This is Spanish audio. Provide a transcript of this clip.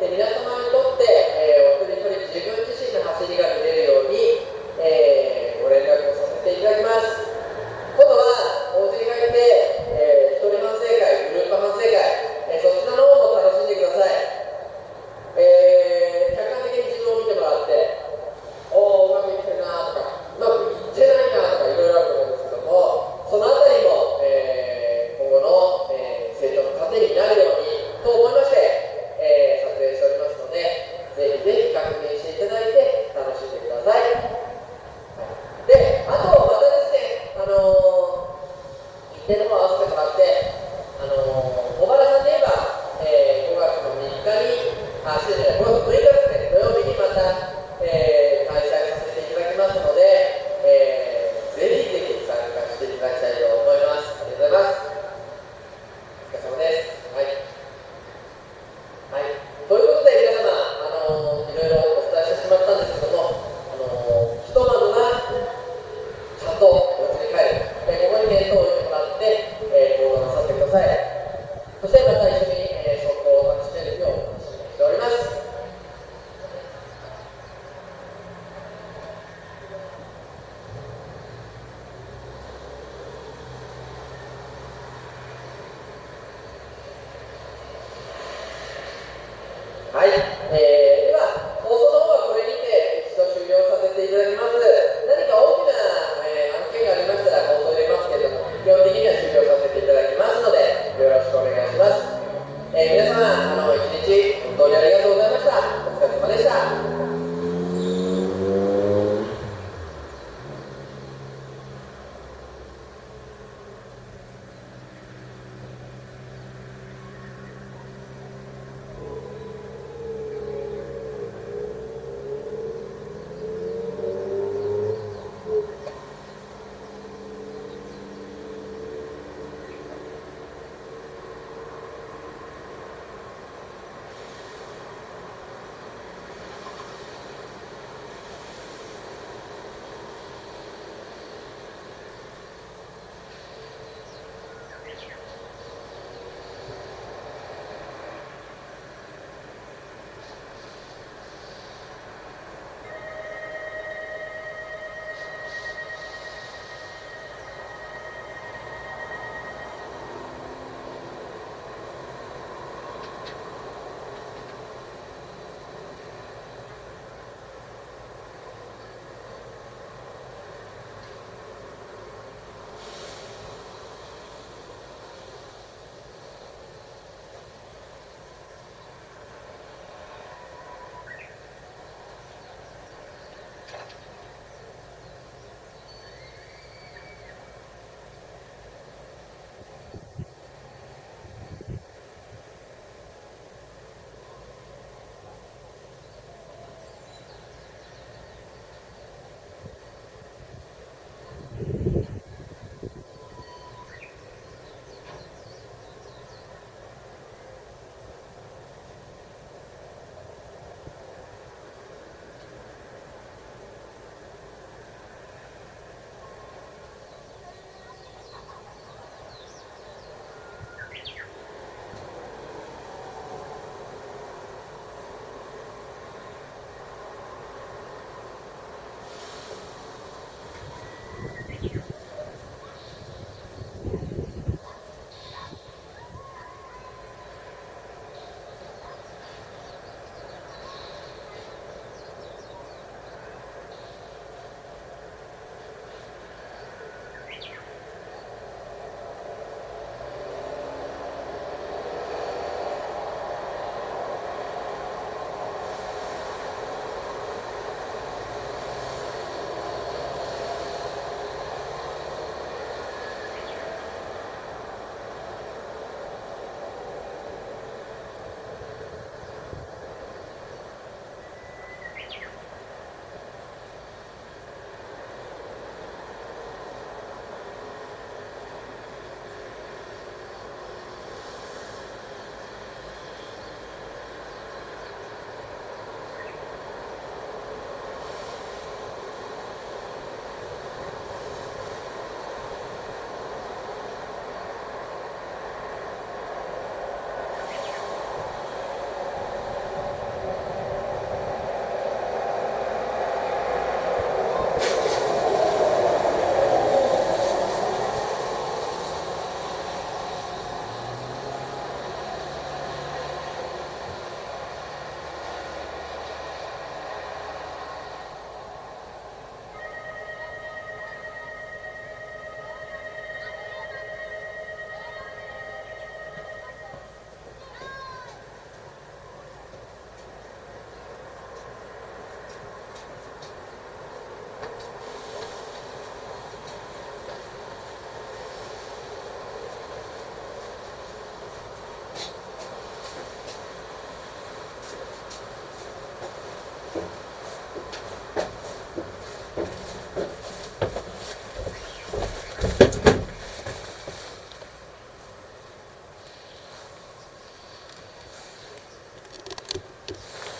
tener